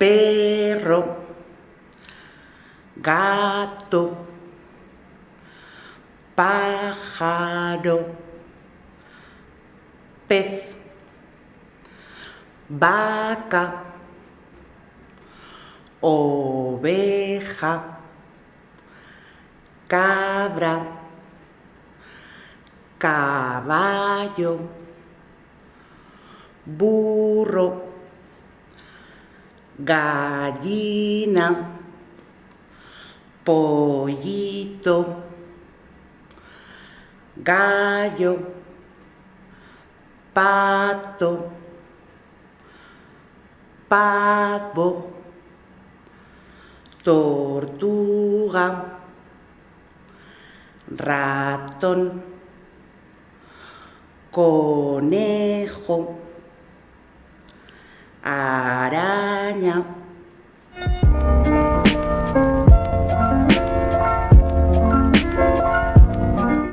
perro, gato, pájaro, pez, vaca, oveja, cabra, caballo, burro, gallina, pollito, gallo, pato, pavo, tortuga, ratón, conejo, 年